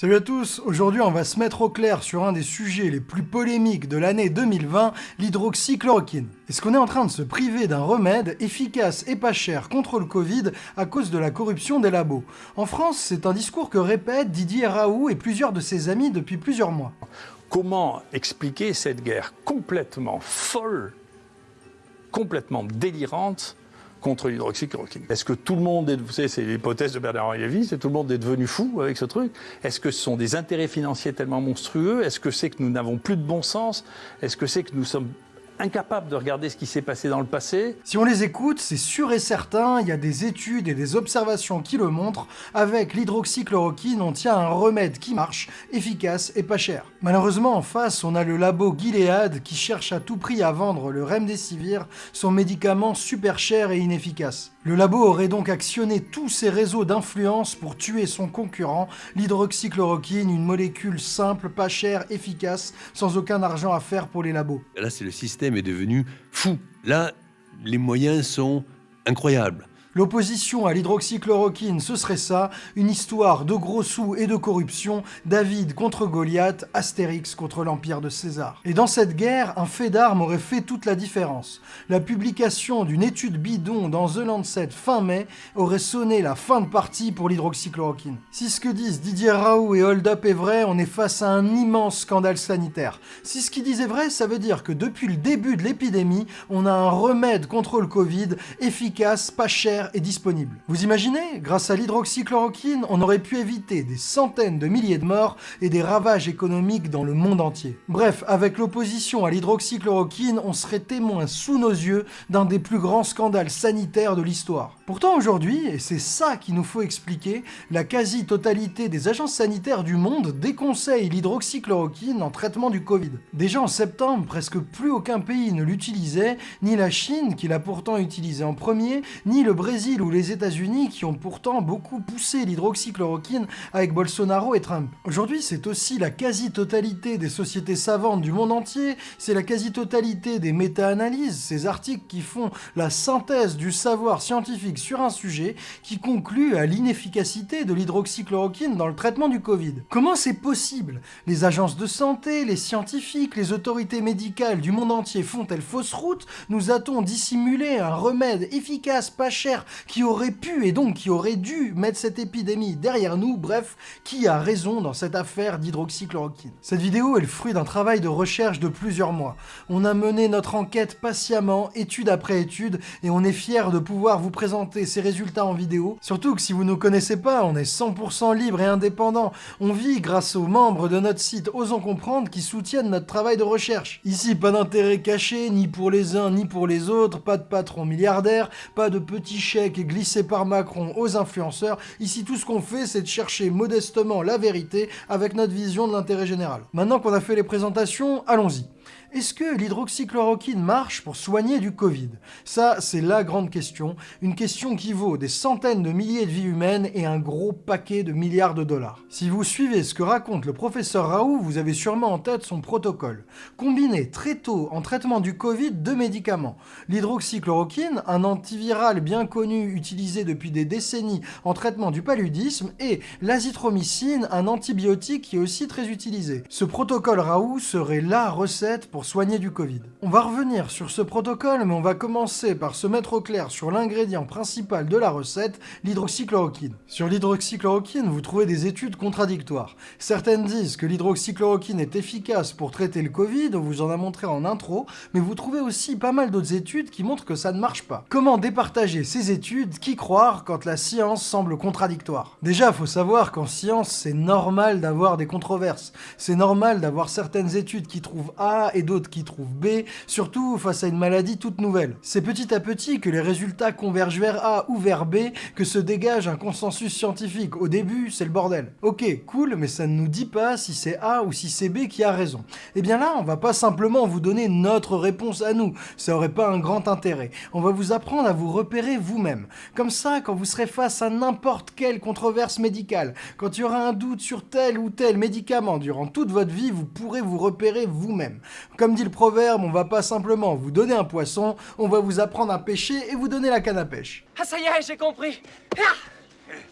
Salut à tous, aujourd'hui on va se mettre au clair sur un des sujets les plus polémiques de l'année 2020, l'hydroxychloroquine. Est-ce qu'on est en train de se priver d'un remède efficace et pas cher contre le Covid à cause de la corruption des labos? En France, c'est un discours que répètent Didier Raoult et plusieurs de ses amis depuis plusieurs mois. Comment expliquer cette guerre complètement folle, complètement délirante contre l'hydroxychloroquine. Est-ce que tout le monde est, vous savez, c'est l'hypothèse de Bernard-Henri Lévy, c'est tout le monde est devenu fou avec ce truc. Est-ce que ce sont des intérêts financiers tellement monstrueux? Est-ce que c'est que nous n'avons plus de bon sens? Est-ce que c'est que nous sommes incapable de regarder ce qui s'est passé dans le passé. Si on les écoute, c'est sûr et certain, il y a des études et des observations qui le montrent, avec l'hydroxychloroquine, on tient un remède qui marche, efficace et pas cher. Malheureusement, en face, on a le labo Gilead qui cherche à tout prix à vendre le Remdesivir, son médicament super cher et inefficace. Le labo aurait donc actionné tous ses réseaux d'influence pour tuer son concurrent, l'hydroxychloroquine, une molécule simple, pas chère, efficace, sans aucun argent à faire pour les labos. Là, c'est le système est devenu fou. Là, les moyens sont incroyables. L'opposition à l'hydroxychloroquine, ce serait ça, une histoire de gros sous et de corruption, David contre Goliath, Astérix contre l'Empire de César. Et dans cette guerre, un fait d'armes aurait fait toute la différence. La publication d'une étude bidon dans The Lancet fin mai aurait sonné la fin de partie pour l'hydroxychloroquine. Si ce que disent Didier Raoult et Hold Up est vrai, on est face à un immense scandale sanitaire. Si ce qu'ils disent est vrai, ça veut dire que depuis le début de l'épidémie, on a un remède contre le Covid, efficace, pas cher, est disponible. Vous imaginez Grâce à l'hydroxychloroquine, on aurait pu éviter des centaines de milliers de morts et des ravages économiques dans le monde entier. Bref, avec l'opposition à l'hydroxychloroquine, on serait témoin sous nos yeux d'un des plus grands scandales sanitaires de l'histoire. Pourtant aujourd'hui, et c'est ça qu'il nous faut expliquer, la quasi-totalité des agences sanitaires du monde déconseillent l'hydroxychloroquine en traitement du Covid. Déjà en septembre, presque plus aucun pays ne l'utilisait, ni la Chine, qui l'a pourtant utilisé en premier, ni le Brésil Brésil ou les États-Unis qui ont pourtant beaucoup poussé l'hydroxychloroquine avec Bolsonaro et Trump. Aujourd'hui, c'est aussi la quasi-totalité des sociétés savantes du monde entier, c'est la quasi-totalité des méta-analyses, ces articles qui font la synthèse du savoir scientifique sur un sujet qui concluent à l'inefficacité de l'hydroxychloroquine dans le traitement du Covid. Comment c'est possible? Les agences de santé, les scientifiques, les autorités médicales du monde entier font-elles fausse route? Nous a-t-on dissimulé un remède efficace, pas cher, qui aurait pu et donc qui aurait dû mettre cette épidémie derrière nous, bref, qui a raison dans cette affaire d'hydroxychloroquine? Cette vidéo est le fruit d'un travail de recherche de plusieurs mois. On a mené notre enquête patiemment, étude après étude, et on est fiers de pouvoir vous présenter ces résultats en vidéo. Surtout que si vous ne connaissez pas, on est 100% libre et indépendant. On vit grâce aux membres de notre site Osons Comprendre qui soutiennent notre travail de recherche. Ici, pas d'intérêt caché, ni pour les uns ni pour les autres, pas de patron milliardaire, pas de petits chèque glissé par Macron aux influenceurs. Ici, tout ce qu'on fait, c'est de chercher modestement la vérité avec notre vision de l'intérêt général. Maintenant qu'on a fait les présentations, allons-y. Est-ce que l'hydroxychloroquine marche pour soigner du Covid? Ça, c'est la grande question, une question qui vaut des centaines de milliers de vies humaines et un gros paquet de milliards de dollars. Si vous suivez ce que raconte le professeur Raoult, vous avez sûrement en tête son protocole. Combiner très tôt en traitement du Covid deux médicaments. L'hydroxychloroquine, un antiviral bien connu utilisé depuis des décennies en traitement du paludisme, et l'azithromycine, un antibiotique qui est aussi très utilisé. Ce protocole Raoult serait la recette pour soigner du Covid. On va revenir sur ce protocole, mais on va commencer par se mettre au clair sur l'ingrédient principal de la recette, l'hydroxychloroquine. Sur l'hydroxychloroquine, vous trouvez des études contradictoires. Certaines disent que l'hydroxychloroquine est efficace pour traiter le Covid, on vous en a montré en intro, mais vous trouvez aussi pas mal d'autres études qui montrent que ça ne marche pas. Comment départager ces études Qui croire quand la science semble contradictoire? Déjà, faut savoir qu'en science, c'est normal d'avoir des controverses. C'est normal d'avoir certaines études qui trouvent A et d'autres qui trouvent B, surtout face à une maladie toute nouvelle. C'est petit à petit que les résultats convergent vers A ou vers B que se dégage un consensus scientifique. Au début, c'est le bordel. Ok, cool, mais ça ne nous dit pas si c'est A ou si c'est B qui a raison. Et eh bien là, on va pas simplement vous donner notre réponse à nous, ça aurait pas un grand intérêt. On va vous apprendre à vous repérer vous-même. Comme ça, quand vous serez face à n'importe quelle controverse médicale, quand il y aura un doute sur tel ou tel médicament durant toute votre vie, vous pourrez vous repérer vous-même. Comme dit le proverbe, on va pas simplement vous donner un poisson, on va vous apprendre à pêcher et vous donner la canne à pêche. Ah ça y est, j'ai compris.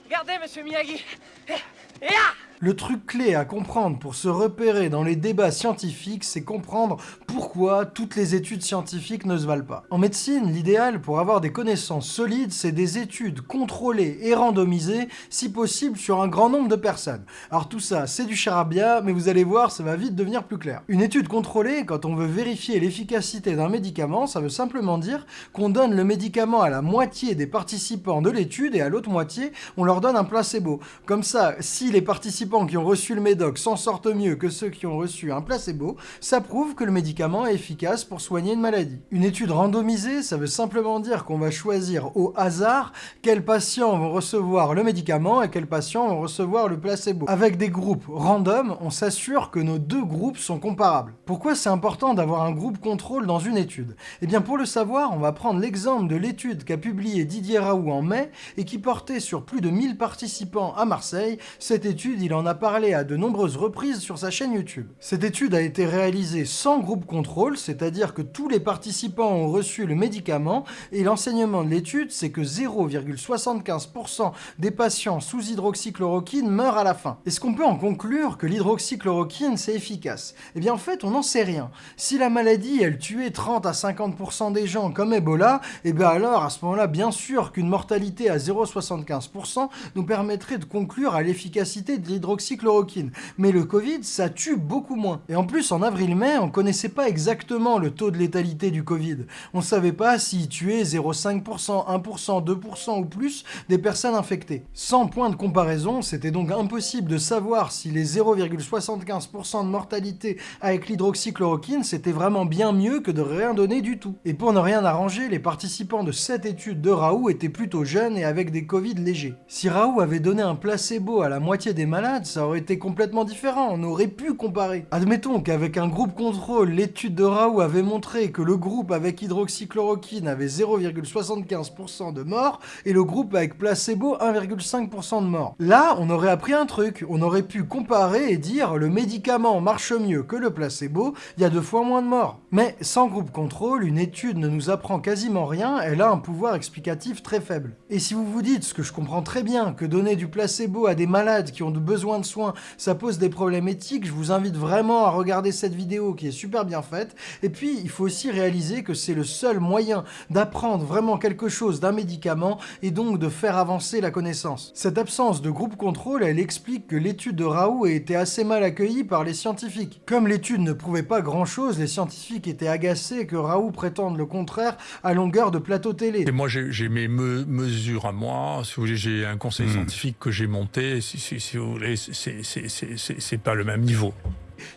Regardez, monsieur Miyagi. Ah Le truc clé à comprendre pour se repérer dans les débats scientifiques, c'est comprendre pourquoi toutes les études scientifiques ne se valent pas. En médecine, l'idéal pour avoir des connaissances solides, c'est des études contrôlées et randomisées, si possible sur un grand nombre de personnes. Alors tout ça, c'est du charabia, mais vous allez voir, ça va vite devenir plus clair. Une étude contrôlée, quand on veut vérifier l'efficacité d'un médicament, ça veut simplement dire qu'on donne le médicament à la moitié des participants de l'étude et à l'autre moitié, on leur donne un placebo. Comme ça, si les participants qui ont reçu le médoc s'en sortent mieux que ceux qui ont reçu un placebo, ça prouve que le médicament est efficace pour soigner une maladie. Une étude randomisée, ça veut simplement dire qu'on va choisir au hasard quels patients vont recevoir le médicament et quels patients vont recevoir le placebo. Avec des groupes random, on s'assure que nos deux groupes sont comparables. Pourquoi c'est important d'avoir un groupe contrôle dans une étude? Eh bien pour le savoir, on va prendre l'exemple de l'étude qu'a publié Didier Raoult en mai et qui portait sur plus de 1000 participants à Marseille. Cette étude, il en a parlé à de nombreuses reprises sur sa chaîne YouTube. Cette étude a été réalisée sans groupe contrôle, c'est-à-dire que tous les participants ont reçu le médicament et l'enseignement de l'étude, c'est que 0,75% des patients sous hydroxychloroquine meurent à la fin. Est-ce qu'on peut en conclure que l'hydroxychloroquine c'est efficace? Eh bien en fait, on n'en sait rien. Si la maladie, elle tuait 30 à 50% des gens comme Ebola, eh bien alors à ce moment-là, bien sûr qu'une mortalité à 0,75% nous permettrait de conclure à l'efficacité de l'hydroxychloroquine. Mais le Covid, ça tue beaucoup moins. Et en plus, en avril-mai, on connaissait pas exactement le taux de létalité du Covid. On savait pas s'il tuait 0,5%, 1%, 2% ou plus des personnes infectées. Sans point de comparaison, c'était donc impossible de savoir si les 0,75% de mortalité avec l'hydroxychloroquine, c'était vraiment bien mieux que de rien donner du tout. Et pour ne rien arranger, les participants de cette étude de Raoult étaient plutôt jeunes et avec des Covid légers. Si Raoult avait donné un placebo à la moitié des malades, ça aurait été complètement différent, on aurait pu comparer. Admettons qu'avec un groupe contrôle, l'étude de Raoult avait montré que le groupe avec hydroxychloroquine avait 0,75% de morts et le groupe avec placebo 1,5% de morts. Là, on aurait appris un truc, on aurait pu comparer et dire le médicament marche mieux que le placebo, il y a deux fois moins de morts. Mais sans groupe contrôle, une étude ne nous apprend quasiment rien, elle a un pouvoir explicatif très faible. Et si vous vous dites, ce que je comprends très bien, que donner du placebo à des malades qui ont besoin de soins, ça pose des problèmes éthiques, je vous invite vraiment à regarder cette vidéo qui est super bien faite. Et puis, il faut aussi réaliser que c'est le seul moyen d'apprendre vraiment quelque chose d'un médicament et donc de faire avancer la connaissance. Cette absence de groupe contrôle, elle explique que l'étude de Raoult a été assez mal accueillie par les scientifiques. Comme l'étude ne prouvait pas grand-chose, les scientifiques étaient agacés que Raoult prétende le contraire à longueur de plateau télé. Et moi, j'ai mes mesures à moi. Si vous voulez, j'ai un conseil scientifique que j'ai monté. Si, si, si vous voulez, c'est pas le même niveau.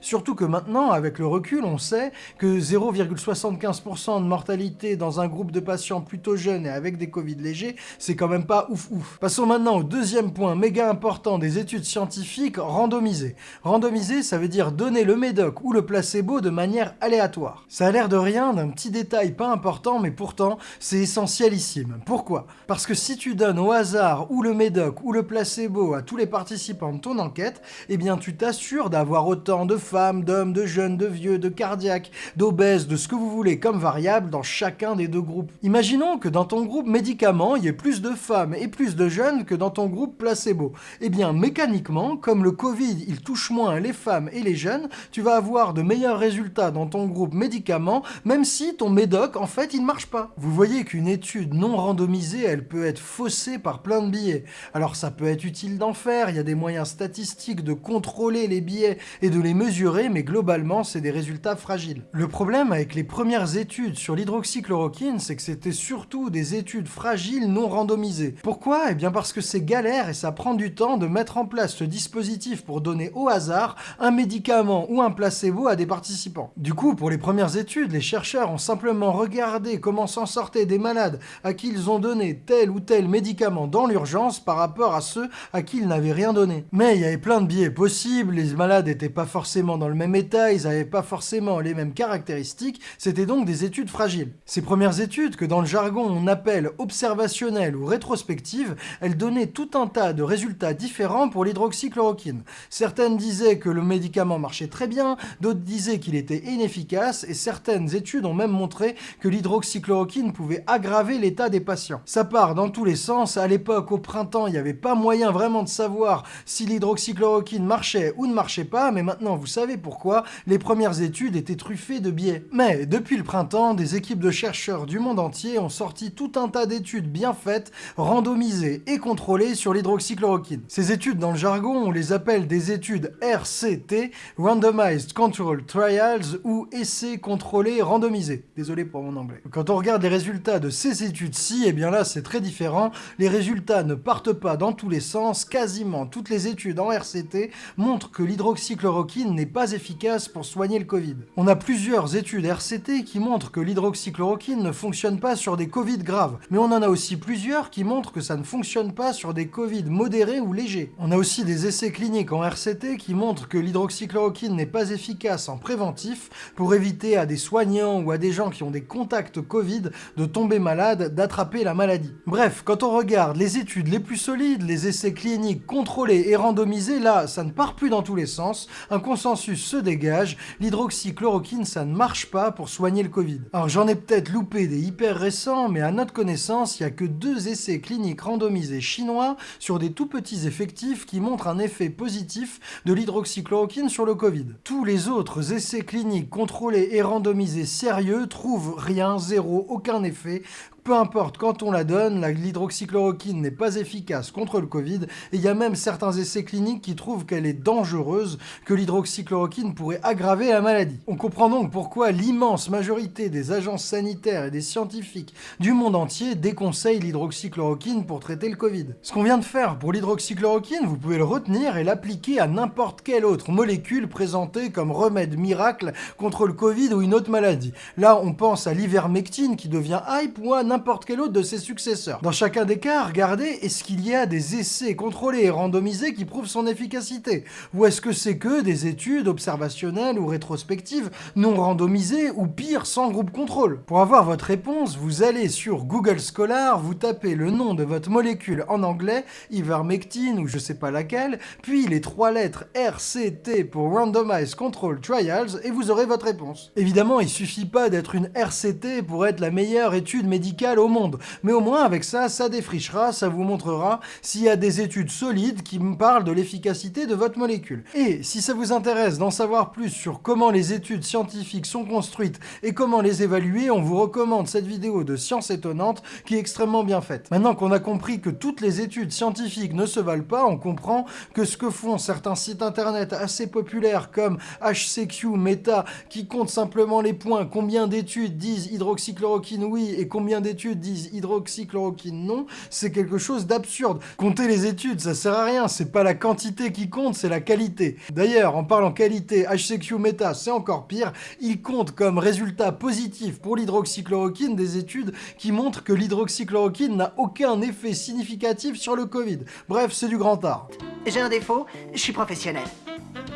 Surtout que maintenant, avec le recul, on sait que 0,75% de mortalité dans un groupe de patients plutôt jeunes et avec des Covid légers, c'est quand même pas ouf ouf. Passons maintenant au deuxième point méga important des études scientifiques, randomisées. Randomiser, ça veut dire donner le médoc ou le placebo de manière aléatoire. Ça a l'air de rien, d'un petit détail pas important, mais pourtant, c'est essentielissime. Pourquoi? Parce que si tu donnes au hasard ou le médoc ou le placebo à tous les participants de ton enquête, eh bien tu t'assures d'avoir autant de femmes, d'hommes, de jeunes, de vieux, de cardiaques, d'obèses, de ce que vous voulez comme variable dans chacun des deux groupes. Imaginons que dans ton groupe médicament, il y ait plus de femmes et plus de jeunes que dans ton groupe placebo. Eh bien, mécaniquement, comme le Covid, il touche moins les femmes et les jeunes, tu vas avoir de meilleurs résultats dans ton groupe médicament, même si ton médoc, en fait, il ne marche pas. Vous voyez qu'une étude non randomisée, elle peut être faussée par plein de billets. Alors ça peut être utile d'en faire, il y a des moyens statistiques de contrôler les billets et de les mesurer, mais globalement, c'est des résultats fragiles. Le problème avec les premières études sur l'hydroxychloroquine, c'est que c'était surtout des études fragiles non randomisées. Pourquoi? Eh bien parce que c'est galère et ça prend du temps de mettre en place ce dispositif pour donner au hasard un médicament ou un placebo à des participants. Du coup, pour les premières études, les chercheurs ont simplement regardé comment s'en sortaient des malades à qui ils ont donné tel ou tel médicament dans l'urgence par rapport à ceux à qui ils n'avaient rien donné. Mais il y avait plein de biais possibles, les malades n'étaient pas forcément forcément dans le même état, ils n'avaient pas forcément les mêmes caractéristiques, c'était donc des études fragiles. Ces premières études, que dans le jargon on appelle observationnelles ou rétrospectives, elles donnaient tout un tas de résultats différents pour l'hydroxychloroquine. Certaines disaient que le médicament marchait très bien, d'autres disaient qu'il était inefficace, et certaines études ont même montré que l'hydroxychloroquine pouvait aggraver l'état des patients. Ça part dans tous les sens, à l'époque, au printemps, il n'y avait pas moyen vraiment de savoir si l'hydroxychloroquine marchait ou ne marchait pas, mais maintenant vous savez pourquoi, les premières études étaient truffées de biais. Mais depuis le printemps, des équipes de chercheurs du monde entier ont sorti tout un tas d'études bien faites, randomisées et contrôlées sur l'hydroxychloroquine. Ces études, dans le jargon, on les appelle des études RCT, Randomized Control Trials, ou essais contrôlés randomisés. Désolé pour mon anglais. Quand on regarde les résultats de ces études-ci, eh bien là c'est très différent. Les résultats ne partent pas dans tous les sens, quasiment toutes les études en RCT montrent que l'hydroxychloroquine n'est pas efficace pour soigner le Covid. On a plusieurs études RCT qui montrent que l'hydroxychloroquine ne fonctionne pas sur des Covid graves, mais on en a aussi plusieurs qui montrent que ça ne fonctionne pas sur des Covid modérés ou légers. On a aussi des essais cliniques en RCT qui montrent que l'hydroxychloroquine n'est pas efficace en préventif pour éviter à des soignants ou à des gens qui ont des contacts Covid de tomber malades, d'attraper la maladie. Bref, quand on regarde les études les plus solides, les essais cliniques contrôlés et randomisés, là, ça ne part plus dans tous les sens, consensus se dégage, l'hydroxychloroquine, ça ne marche pas pour soigner le Covid. Alors j'en ai peut-être loupé des hyper récents, mais à notre connaissance, il n'y a que deux essais cliniques randomisés chinois sur des tout petits effectifs qui montrent un effet positif de l'hydroxychloroquine sur le Covid. Tous les autres essais cliniques contrôlés et randomisés sérieux trouvent rien, zéro, aucun effet, peu importe quand on la donne, l'hydroxychloroquine n'est pas efficace contre le Covid, et il y a même certains essais cliniques qui trouvent qu'elle est dangereuse, que l'hydroxychloroquine pourrait aggraver la maladie. On comprend donc pourquoi l'immense majorité des agences sanitaires et des scientifiques du monde entier déconseillent l'hydroxychloroquine pour traiter le Covid. Ce qu'on vient de faire pour l'hydroxychloroquine, vous pouvez le retenir et l'appliquer à n'importe quelle autre molécule présentée comme remède miracle contre le Covid ou une autre maladie. Là, on pense à l'ivermectine qui devient hype ou à n'importe quel autre de ses successeurs. Dans chacun des cas, regardez, est-ce qu'il y a des essais contrôlés et randomisés qui prouvent son efficacité Ou est-ce que c'est que des études observationnelles ou rétrospectives non randomisées ou pire, sans groupe contrôle? Pour avoir votre réponse, vous allez sur Google Scholar, vous tapez le nom de votre molécule en anglais, ivermectine ou je sais pas laquelle, puis les trois lettres RCT pour Randomized Control Trials et vous aurez votre réponse. Évidemment, il suffit pas d'être une RCT pour être la meilleure étude médicale au monde. Mais au moins, avec ça, ça défrichera, ça vous montrera s'il y a des études solides qui me parlent de l'efficacité de votre molécule. Et si ça vous intéresse d'en savoir plus sur comment les études scientifiques sont construites et comment les évaluer, on vous recommande cette vidéo de Science étonnante qui est extrêmement bien faite. Maintenant qu'on a compris que toutes les études scientifiques ne se valent pas, on comprend que ce que font certains sites internet assez populaires comme HCQ, Meta, qui comptent simplement les points, combien d'études disent hydroxychloroquine oui et combien d'études disent hydroxychloroquine non, c'est quelque chose d'absurde. Compter les études, ça sert à rien, c'est pas la quantité qui compte, c'est la qualité. D'ailleurs, en parlant qualité, HCQ Meta, c'est encore pire, il compte comme résultat positif pour l'hydroxychloroquine des études qui montrent que l'hydroxychloroquine n'a aucun effet significatif sur le Covid. Bref, c'est du grand art. J'ai un défaut, je suis professionnel.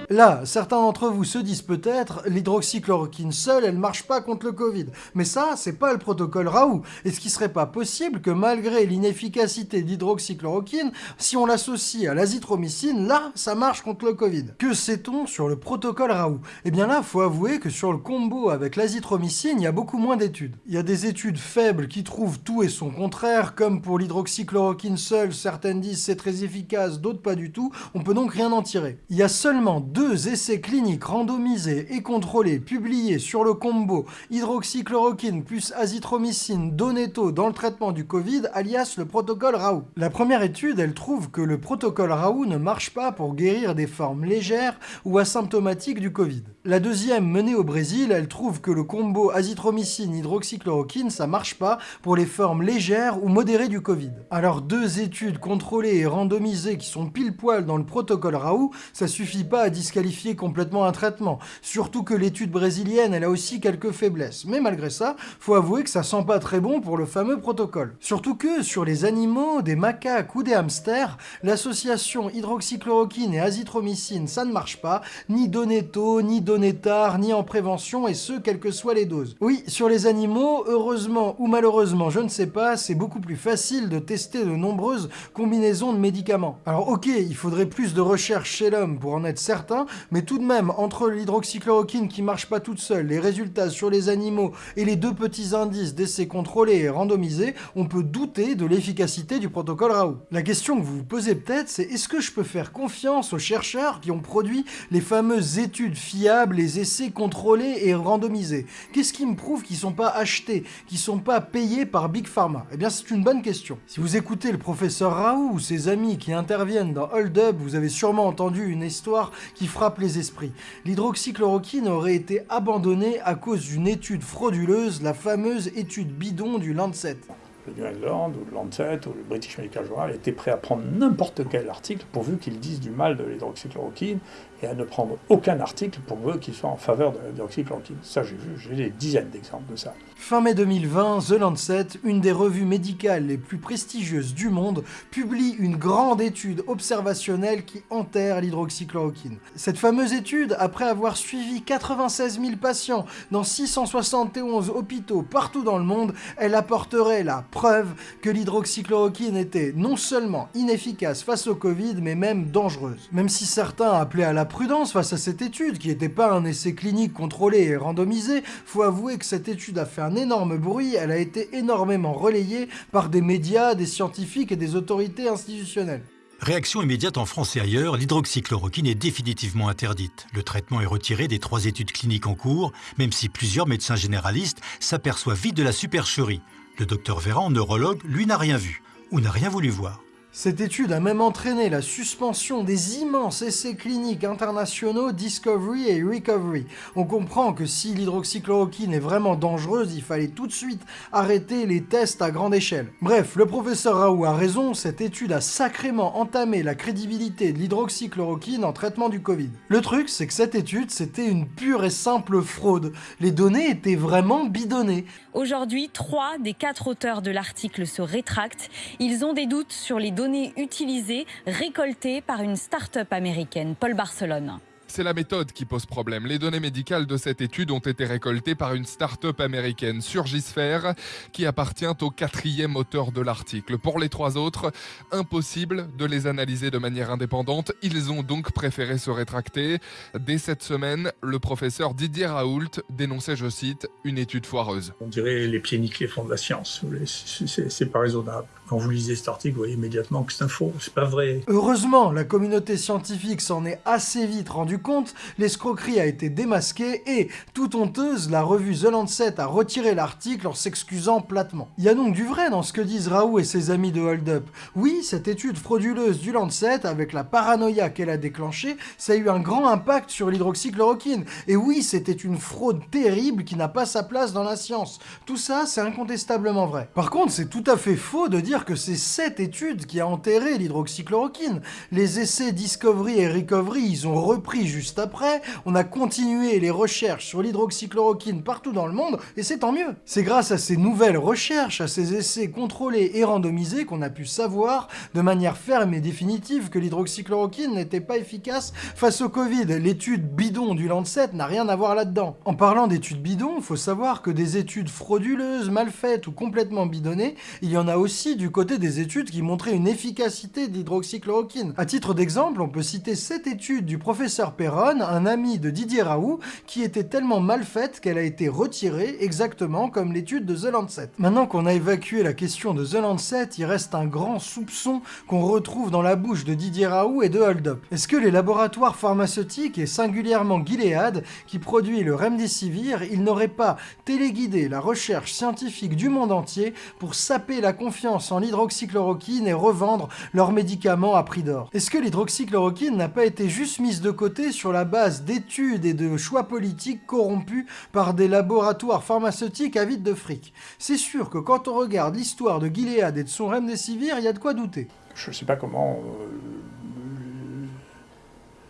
Là, certains d'entre vous se disent peut-être, l'hydroxychloroquine seule, elle marche pas contre le Covid. Mais ça, c'est pas le protocole Raoult. Est-ce qu'il serait pas possible que malgré l'inefficacité d'hydroxychloroquine, si on l'associe à l'azithromycine, là, ça marche contre le Covid Que sait-on sur le protocole Raoult? Eh bien là, faut avouer que sur le combo avec l'azithromycine, il y a beaucoup moins d'études. Il y a des études faibles qui trouvent tout et son contraire, comme pour l'hydroxychloroquine seule, certaines disent c'est très efficace, d'autres pas du tout, on peut donc rien en tirer. Il y a seulement deux essais cliniques randomisés et contrôlés publiés sur le combo hydroxychloroquine plus azithromycine Dans le traitement du Covid, alias le protocole Raoult. La première étude, elle trouve que le protocole Raoult ne marche pas pour guérir des formes légères ou asymptomatiques du Covid. La deuxième, menée au Brésil, elle trouve que le combo azithromycine-hydroxychloroquine, ça marche pas pour les formes légères ou modérées du Covid. Alors deux études contrôlées et randomisées qui sont pile poil dans le protocole Raoult, ça suffit pas à disqualifier complètement un traitement. Surtout que l'étude brésilienne, elle a aussi quelques faiblesses. Mais malgré ça, faut avouer que ça sent pas très bon pour le fameux protocole. Surtout que sur les animaux, des macaques ou des hamsters, l'association hydroxychloroquine et azithromycine, ça ne marche pas, ni donner tôt, ni tard, ni en prévention, et ce, quelles que soient les doses. Oui, sur les animaux, heureusement ou malheureusement, je ne sais pas, c'est beaucoup plus facile de tester de nombreuses combinaisons de médicaments. Alors ok, il faudrait plus de recherche chez l'homme pour en être certain, mais tout de même, entre l'hydroxychloroquine qui marche pas toute seule, les résultats sur les animaux et les deux petits indices d'essais contrôlés et randomisés, on peut douter de l'efficacité du protocole Raoult. La question que vous vous posez peut-être, c'est est-ce que je peux faire confiance aux chercheurs qui ont produit les fameuses études fiables, les essais contrôlés et randomisés Qu'est-ce qui me prouve qu'ils sont pas achetés, qu'ils sont pas payés par Big Pharma? Eh bien, c'est une bonne question. Si vous écoutez le professeur Raoult ou ses amis qui interviennent dans Hold Up, vous avez sûrement entendu une histoire qui frappe les esprits. L'hydroxychloroquine aurait été abandonnée à cause d'une étude frauduleuse, la fameuse étude bidon du Lancet. Le New England ou le Lancet ou le British Medical Journal étaient prêts à prendre n'importe quel article pourvu qu'ils disent du mal de l'hydroxychloroquine et à ne prendre aucun article pourvu qu'il soit en faveur de l'hydroxychloroquine. Ça, j'ai vu, j'ai des dizaines d'exemples de ça. Fin mai 2020, The Lancet, une des revues médicales les plus prestigieuses du monde, publie une grande étude observationnelle qui enterre l'hydroxychloroquine. Cette fameuse étude, après avoir suivi 96 000 patients dans 671 hôpitaux partout dans le monde, elle apporterait la preuve que l'hydroxychloroquine était non seulement inefficace face au Covid, mais même dangereuse. Même si certains appelaient à la prudence face à cette étude, qui n'était pas un essai clinique contrôlé et randomisé, faut avouer que cette étude a fait un énorme bruit, elle a été énormément relayée par des médias, des scientifiques et des autorités institutionnelles. Réaction immédiate en France et ailleurs, l'hydroxychloroquine est définitivement interdite. Le traitement est retiré des trois études cliniques en cours, même si plusieurs médecins généralistes s'aperçoivent vite de la supercherie. Le docteur Véran, neurologue, lui n'a rien vu, ou n'a rien voulu voir. Cette étude a même entraîné la suspension des immenses essais cliniques internationaux Discovery et Recovery. On comprend que si l'hydroxychloroquine est vraiment dangereuse, il fallait tout de suite arrêter les tests à grande échelle. Bref, le professeur Raoult a raison, cette étude a sacrément entamé la crédibilité de l'hydroxychloroquine en traitement du Covid. Le truc, c'est que cette étude, c'était une pure et simple fraude. Les données étaient vraiment bidonnées. Aujourd'hui, trois des quatre auteurs de l'article se rétractent. Ils ont des doutes sur les données utilisées, récoltées par une start-up américaine, Paul Barcelone. C'est la méthode qui pose problème. Les données médicales de cette étude ont été récoltées par une start-up américaine, Surgisphere, qui appartient au quatrième auteur de l'article. Pour les trois autres, impossible de les analyser de manière indépendante. Ils ont donc préféré se rétracter. Dès cette semaine, le professeur Didier Raoult dénonçait, je cite, une étude foireuse. On dirait les pieds nickelés font de la science. C'est pas raisonnable. Quand vous lisez cet article, vous voyez immédiatement que c'est un faux, c'est pas vrai. Heureusement, la communauté scientifique s'en est assez vite rendu compte, l'escroquerie a été démasquée et, toute honteuse, la revue The Lancet a retiré l'article en s'excusant platement. Il y a donc du vrai dans ce que disent Raoult et ses amis de Hold Up. Oui, cette étude frauduleuse du Lancet, avec la paranoïa qu'elle a déclenchée, ça a eu un grand impact sur l'hydroxychloroquine. Et oui, c'était une fraude terrible qui n'a pas sa place dans la science. Tout ça, c'est incontestablement vrai. Par contre, c'est tout à fait faux de dire que c'est cette étude qui a enterré l'hydroxychloroquine. Les essais Discovery et Recovery, ils ont repris juste après, on a continué les recherches sur l'hydroxychloroquine partout dans le monde, et c'est tant mieux. C'est grâce à ces nouvelles recherches, à ces essais contrôlés et randomisés qu'on a pu savoir de manière ferme et définitive que l'hydroxychloroquine n'était pas efficace face au Covid. L'étude bidon du Lancet n'a rien à voir là-dedans. En parlant d'études bidons, faut savoir que des études frauduleuses, mal faites ou complètement bidonnées, il y en a aussi du côté des études qui montraient une efficacité de l'hydroxychloroquine. À titre d'exemple, on peut citer cette étude du professeur Perron, un ami de Didier Raoult, qui était tellement mal faite qu'elle a été retirée exactement comme l'étude de The Lancet. Maintenant qu'on a évacué la question de The Lancet, il reste un grand soupçon qu'on retrouve dans la bouche de Didier Raoult et de Hold Up. Est-ce que les laboratoires pharmaceutiques, et singulièrement Gilead, qui produit le Remdesivir, ils n'auraient pas téléguidé la recherche scientifique du monde entier pour saper la confiance l'hydroxychloroquine et revendre leurs médicaments à prix d'or. Est-ce que l'hydroxychloroquine n'a pas été juste mise de côté sur la base d'études et de choix politiques corrompus par des laboratoires pharmaceutiques avides de fric? C'est sûr que quand on regarde l'histoire de Gilead et de son Remdesivir, il y a de quoi douter. Je ne sais pas comment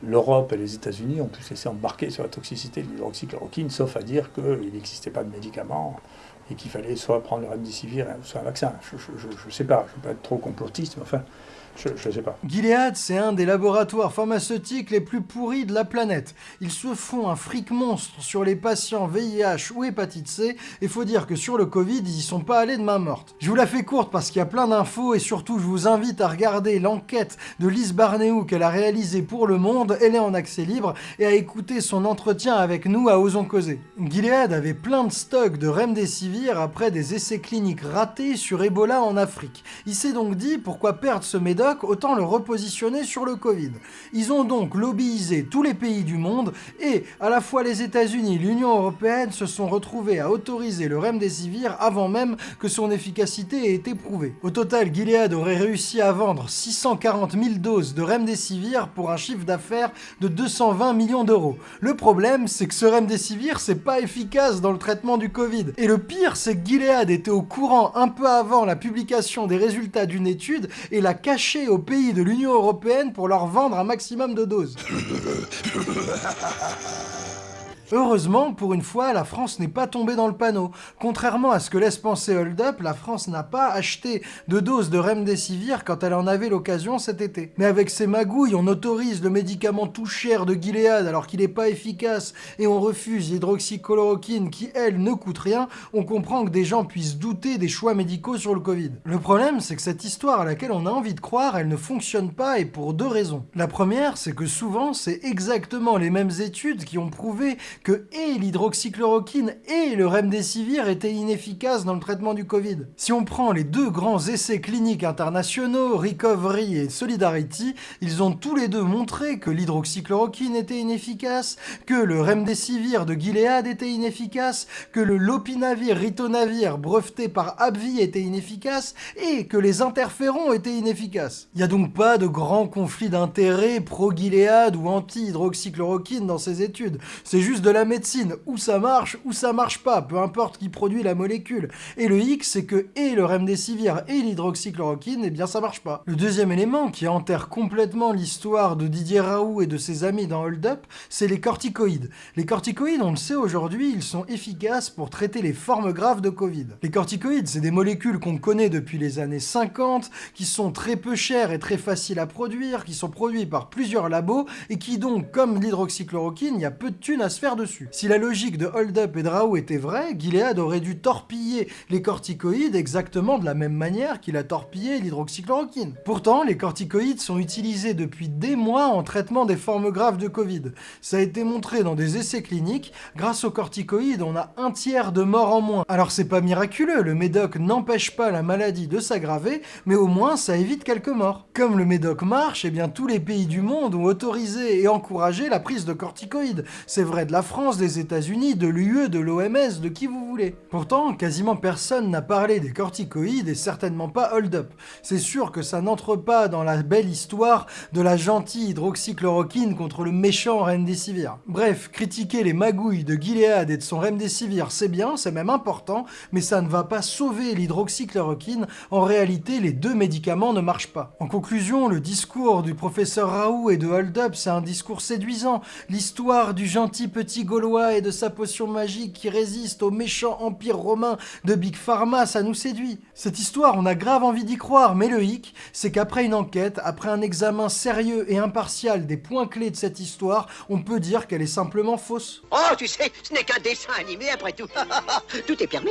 l'Europe et les États-Unis ont pu se laisser embarquer sur la toxicité de l'hydroxychloroquine, sauf à dire qu'il n'existait pas de médicaments et qu'il fallait soit prendre le remdesivir, soit un vaccin. Je ne sais pas, je ne veux pas être trop complotiste, mais enfin, je sais pas. Gilead, c'est un des laboratoires pharmaceutiques les plus pourris de la planète. Ils se font un fric monstre sur les patients VIH ou hépatite C, et faut dire que sur le Covid, ils y sont pas allés de main morte. Je vous la fais courte parce qu'il y a plein d'infos, et surtout je vous invite à regarder l'enquête de Lise Barnéou qu'elle a réalisée pour Le Monde, elle est en accès libre, et à écouter son entretien avec nous à Osons Causer. Gilead avait plein de stocks de Remdesivir après des essais cliniques ratés sur Ebola en Afrique. Il s'est donc dit pourquoi perdre ce médoc autant le repositionner sur le Covid. Ils ont donc lobbyisé tous les pays du monde et à la fois les États-Unis et l'Union Européenne se sont retrouvés à autoriser le remdesivir avant même que son efficacité ait été prouvée. Au total, Gilead aurait réussi à vendre 640 000 doses de remdesivir pour un chiffre d'affaires de 220 millions d'euros. Le problème, c'est que ce remdesivir, c'est pas efficace dans le traitement du Covid. Et le pire, c'est que Gilead était au courant un peu avant la publication des résultats d'une étude et l'a caché aux pays de l'Union Européenne pour leur vendre un maximum de doses. Heureusement, pour une fois, la France n'est pas tombée dans le panneau. Contrairement à ce que laisse penser Hold Up, la France n'a pas acheté de doses de Remdesivir quand elle en avait l'occasion cet été. Mais avec ces magouilles, on autorise le médicament tout cher de Gilead alors qu'il n'est pas efficace et on refuse l'hydroxychloroquine qui, elle, ne coûte rien, on comprend que des gens puissent douter des choix médicaux sur le Covid. Le problème, c'est que cette histoire à laquelle on a envie de croire, elle ne fonctionne pas et pour deux raisons. La première, c'est que souvent, c'est exactement les mêmes études qui ont prouvé que et l'hydroxychloroquine et le remdesivir étaient inefficaces dans le traitement du Covid. Si on prend les deux grands essais cliniques internationaux, Recovery et Solidarity, ils ont tous les deux montré que l'hydroxychloroquine était inefficace, que le remdesivir de Gilead était inefficace, que le lopinavir ritonavir breveté par AbbVie était inefficace et que les interférons étaient inefficaces. Il n'y a donc pas de grand conflit d'intérêts pro-Gilead ou anti-hydroxychloroquine dans ces études. C'est juste de la médecine, où ça marche, ou ça marche pas, peu importe qui produit la molécule. Et le X, c'est que et le remdesivir et l'hydroxychloroquine, eh bien ça marche pas. Le deuxième élément qui enterre complètement l'histoire de Didier Raoult et de ses amis dans Hold Up, c'est les corticoïdes. Les corticoïdes, on le sait aujourd'hui, ils sont efficaces pour traiter les formes graves de Covid. Les corticoïdes, c'est des molécules qu'on connaît depuis les années 50, qui sont très peu chères et très faciles à produire, qui sont produits par plusieurs labos, et qui donc, comme l'hydroxychloroquine, il y a peu de thunes à se faire dessus. Si la logique de Hold Up et de Raoult était vraie, Gilead aurait dû torpiller les corticoïdes exactement de la même manière qu'il a torpillé l'hydroxychloroquine. Pourtant, les corticoïdes sont utilisés depuis des mois en traitement des formes graves de Covid. Ça a été montré dans des essais cliniques, grâce aux corticoïdes, on a un tiers de morts en moins. Alors c'est pas miraculeux, le médoc n'empêche pas la maladie de s'aggraver, mais au moins ça évite quelques morts. Comme le médoc marche, eh bien tous les pays du monde ont autorisé et encouragé la prise de corticoïdes. C'est vrai de la France, des États-Unis, de l'UE, de l'OMS, de qui vous voulez. Pourtant, quasiment personne n'a parlé des corticoïdes et certainement pas Hold Up. C'est sûr que ça n'entre pas dans la belle histoire de la gentille hydroxychloroquine contre le méchant Remdesivir. Bref, critiquer les magouilles de Gilead et de son Remdesivir, c'est bien, c'est même important, mais ça ne va pas sauver l'hydroxychloroquine. En réalité, les deux médicaments ne marchent pas. En conclusion, le discours du professeur Raoult et de Hold Up, c'est un discours séduisant. L'histoire du gentil petit Gaulois et de sa potion magique qui résiste au méchant empire romain de Big Pharma, ça nous séduit. Cette histoire, on a grave envie d'y croire, mais le hic, c'est qu'après une enquête, après un examen sérieux et impartial des points clés de cette histoire, on peut dire qu'elle est simplement fausse. Oh, tu sais, ce n'est qu'un dessin animé après tout. tout est permis.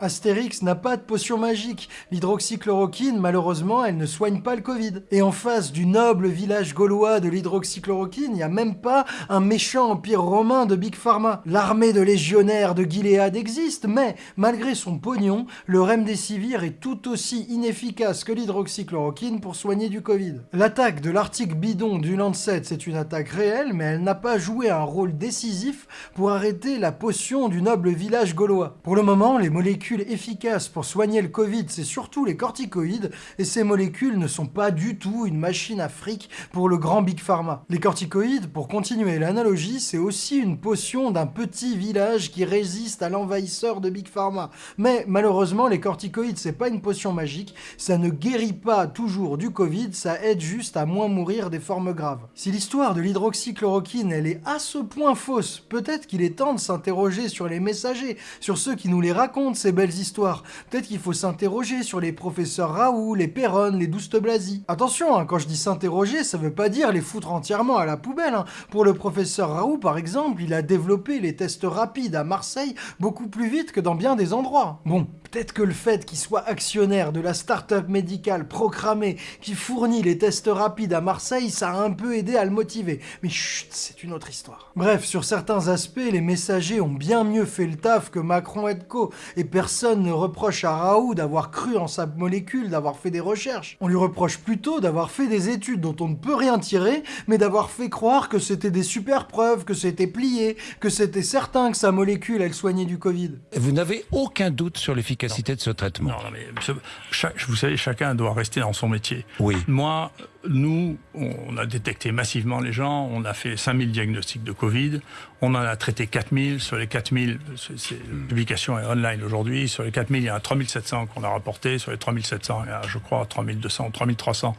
Astérix n'a pas de potion magique. L'hydroxychloroquine, malheureusement, elle ne soigne pas le Covid. Et en face du noble village gaulois de l'hydroxychloroquine, il n'y a même pas un méchant empire romain de Big Pharma. L'armée de légionnaires de Gilead existe, mais malgré son pognon, le remdesivir est tout aussi inefficace que l'hydroxychloroquine pour soigner du Covid. L'attaque de l'article bidon du Lancet, c'est une attaque réelle, mais elle n'a pas joué un rôle décisif pour arrêter la potion du noble village gaulois. Pour le moment, les molécules molécule efficace pour soigner le Covid, c'est surtout les corticoïdes, et ces molécules ne sont pas du tout une machine à fric pour le grand Big Pharma. Les corticoïdes, pour continuer l'analogie, c'est aussi une potion d'un petit village qui résiste à l'envahisseur de Big Pharma. Mais malheureusement, les corticoïdes, c'est pas une potion magique, ça ne guérit pas toujours du Covid, ça aide juste à moins mourir des formes graves. Si l'histoire de l'hydroxychloroquine, elle est à ce point fausse, peut-être qu'il est temps de s'interroger sur les messagers, sur ceux qui nous les racontent, ces belles histoires. Peut-être qu'il faut s'interroger sur les professeurs Raoult, les Perron, les Douste Blasi. Attention, hein, quand je dis s'interroger, ça veut pas dire les foutre entièrement à la poubelle. hein. Pour le professeur Raoult, par exemple, il a développé les tests rapides à Marseille beaucoup plus vite que dans bien des endroits. Bon, peut-être que le fait qu'il soit actionnaire de la start-up médicale Procramé qui fournit les tests rapides à Marseille, ça a un peu aidé à le motiver. Mais chut, c'est une autre histoire. Bref, sur certains aspects, les messagers ont bien mieux fait le taf que Macron et co. Et personne ne reproche à Raoult d'avoir cru en sa molécule, d'avoir fait des recherches. On lui reproche plutôt d'avoir fait des études dont on ne peut rien tirer, mais d'avoir fait croire que c'était des super preuves, que c'était plié, que c'était certain que sa molécule, elle soignait du Covid. Vous n'avez aucun doute sur l'efficacité de ce traitement Non, non, mais monsieur, chaque- vous savez, chacun doit rester dans son métier. Oui. Moi, nous, on a détecté massivement les gens, on a fait 5000 diagnostics de Covid, on en a traité 4000, sur les 4000, c'est- la publication est online aujourd'hui, sur les 4000, il y en a 3700 qu'on a rapporté, sur les 3700, il y a, je crois, 3200 ou 3300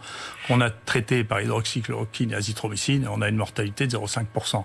qu'on a traités par hydroxychloroquine et azithromycine, et on a une mortalité de 0,5%.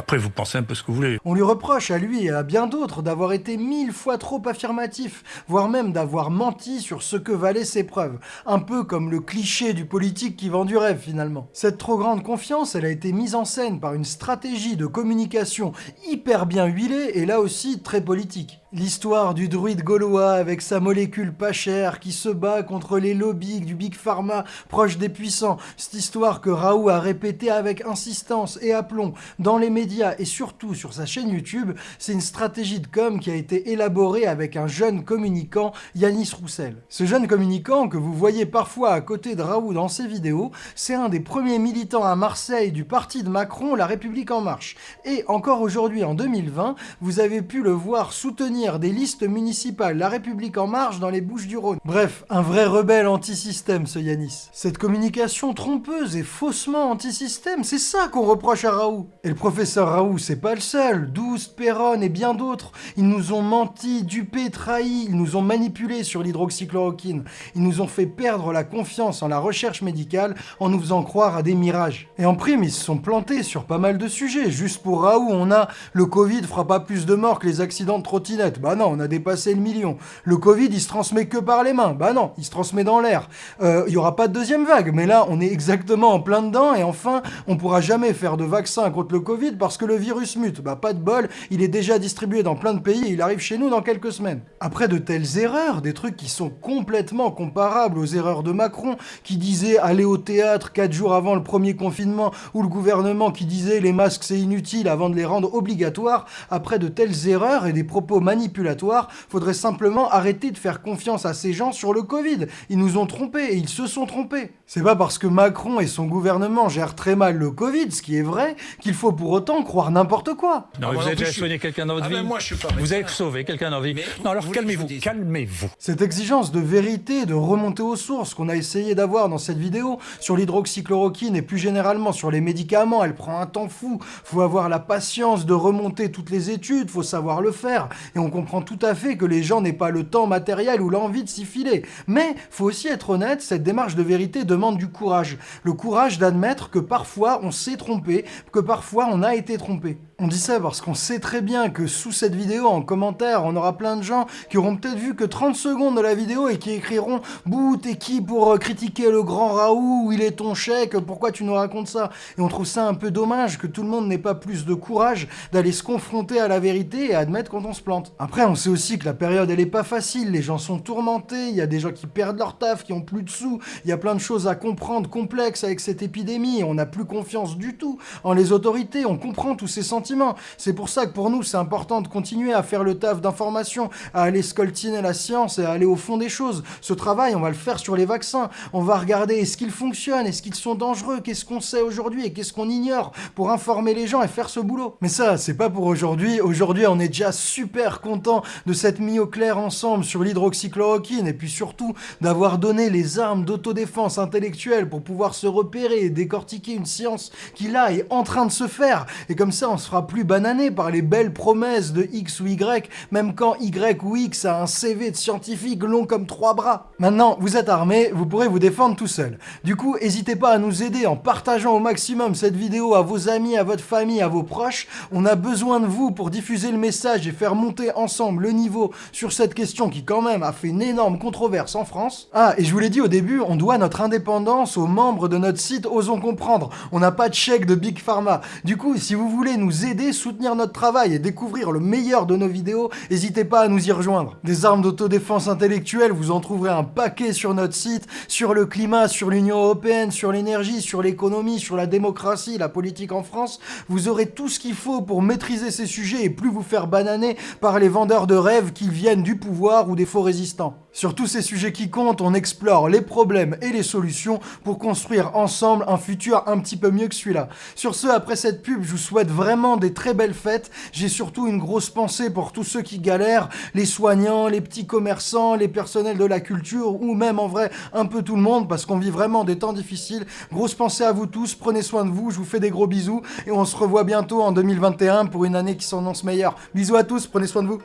Après, vous pensez un peu ce que vous voulez. On lui reproche à lui et à bien d'autres d'avoir été mille fois trop affirmatif, voire même d'avoir menti sur ce que valaient ses preuves. Un peu comme le cliché du politique qui vend du rêve finalement. Cette trop grande confiance, elle a été mise en scène par une stratégie de communication hyper bien huilée et là aussi très politique. L'histoire du druide gaulois avec sa molécule pas chère qui se bat contre les lobbies du Big Pharma proche des puissants. Cette histoire que Raoult a répétée avec insistance et aplomb dans les médias et surtout sur sa chaîne YouTube, c'est une stratégie de com qui a été élaborée avec un jeune communicant, Yanis Roussel. Ce jeune communicant que vous voyez parfois à côté de Raoult dans ses vidéos, c'est un des premiers militants à Marseille du parti de Macron, La République En Marche. Et encore aujourd'hui, en 2020, vous avez pu le voir soutenir des listes municipales La République En Marche dans les Bouches du Rhône. Bref, un vrai rebelle anti-système, ce Yanis. Cette communication trompeuse et faussement anti-système, c'est ça qu'on reproche à Raoult. Et le professeur Raoult, c'est pas le seul. Douce, Perron et bien d'autres. Ils nous ont menti, dupé, trahi, ils nous ont manipulés sur l'hydroxychloroquine. Ils nous ont fait perdre la confiance en la recherche médicale en nous faisant croire à des mirages. Et en prime, ils se sont plantés sur pas mal de sujets. Juste pour Raoult, on a le Covid fera pas plus de morts que les accidents de trottinette. Bah non, on a dépassé le million. Le Covid, il se transmet que par les mains. Bah non, il se transmet dans l'air. Euh, Il y aura pas de deuxième vague, mais là, on est exactement en plein dedans. Et enfin, on pourra jamais faire de vaccin contre le Covid parce que le virus mute. Bah pas de bol, il est déjà distribué dans plein de pays et il arrive chez nous dans quelques semaines. Après de telles erreurs, des trucs qui sont complètement comparables aux erreurs de Macron, qui disait aller au théâtre 4 jours avant le premier confinement, ou le gouvernement qui disait les masques c'est inutile avant de les rendre obligatoires, après de telles erreurs et des propos manipulatoires, faudrait simplement arrêter de faire confiance à ces gens sur le Covid. Ils nous ont trompés et ils se sont trompés. C'est pas parce que Macron et son gouvernement gèrent très mal le Covid, ce qui est vrai, qu'il faut pour autant croire n'importe quoi. Non, mais vous avez déjà suis- quelqu'un dans votre Ah vie ben, moi, je suis pas Vous avez sauvé quelqu'un dans votre vie Mais Non, alors calmez-vous, calmez-vous. Cette exigence de vérité, de remonter aux sources qu'on a essayé d'avoir dans cette vidéo sur l'hydroxychloroquine et plus généralement sur les médicaments, elle prend un temps fou. Faut avoir la patience de remonter toutes les études, faut savoir le faire. Et on comprend tout à fait que les gens n'aient pas le temps matériel ou l'envie de s'y filer. Mais faut aussi être honnête, cette démarche de vérité demande du courage. Le courage d'admettre que parfois on s'est trompé, que parfois on a été trompé. On dit ça parce qu'on sait très bien que sous cette vidéo, en commentaire, on aura plein de gens qui auront peut-être vu que 30 secondes de la vidéo et qui écriront « Bouh, t'es qui pour euh, critiquer le grand Raoult? Il est ton chèque? Pourquoi tu nous racontes ça ?» Et on trouve ça un peu dommage que tout le monde n'ait pas plus de courage d'aller se confronter à la vérité et admettre quand on se plante. Après, on sait aussi que la période, elle est pas facile, les gens sont tourmentés, il y a des gens qui perdent leur taf, qui ont plus de sous, il y a plein de choses à comprendre complexes avec cette épidémie, on n'a plus confiance du tout en les autorités, on comprend tous ces sentiments. C'est pour ça que pour nous, c'est important de continuer à faire le taf d'information, à aller scoltiner la science et à aller au fond des choses. Ce travail, on va le faire sur les vaccins. On va regarder est-ce qu'ils fonctionnent, est-ce qu'ils sont dangereux, qu'est-ce qu'on sait aujourd'hui et qu'est-ce qu'on ignore pour informer les gens et faire ce boulot. Mais ça, c'est pas pour aujourd'hui. Aujourd'hui, on est déjà super content de s'être mis au clair ensemble sur l'hydroxychloroquine et puis surtout d'avoir donné les armes d'autodéfense intellectuelle pour pouvoir se repérer et décortiquer une science qui là est en train de se faire. Et comme ça, on se fera plus bananer par les belles promesses de X ou Y, même quand Y ou X a un CV de scientifique long comme trois bras. Maintenant, vous êtes armés, vous pourrez vous défendre tout seul. Du coup, n'hésitez pas à nous aider en partageant au maximum cette vidéo à vos amis, à votre famille, à vos proches. On a besoin de vous pour diffuser le message et faire monter ensemble le niveau sur cette question qui quand même a fait une énorme controverse en France. Ah, et je vous l'ai dit au début, on doit notre indépendance aux membres de notre site Osons Comprendre. On n'a pas de chèque de Big Pharma. Du coup, si vous voulez nous aider, soutenir notre travail et découvrir le meilleur de nos vidéos, n'hésitez pas à nous y rejoindre. Des armes d'autodéfense intellectuelle, vous en trouverez un paquet sur notre site, sur le climat, sur l'Union Européenne, sur l'énergie, sur l'économie, sur la démocratie, la politique en France. Vous aurez tout ce qu'il faut pour maîtriser ces sujets et plus vous faire bananer par les vendeurs de rêves qui viennent du pouvoir ou des faux résistants. Sur tous ces sujets qui comptent, on explore les problèmes et les solutions pour construire ensemble un futur un petit peu mieux que celui-là. Sur ce, après cette pub, je vous souhaite vraiment des très belles fêtes. J'ai surtout une grosse pensée pour tous ceux qui galèrent, les soignants, les petits commerçants, les personnels de la culture, ou même en vrai un peu tout le monde, parce qu'on vit vraiment des temps difficiles. Grosse pensée à vous tous, prenez soin de vous, je vous fais des gros bisous, et on se revoit bientôt en 2021 pour une année qui s'annonce meilleure. Bisous à tous, prenez soin de vous.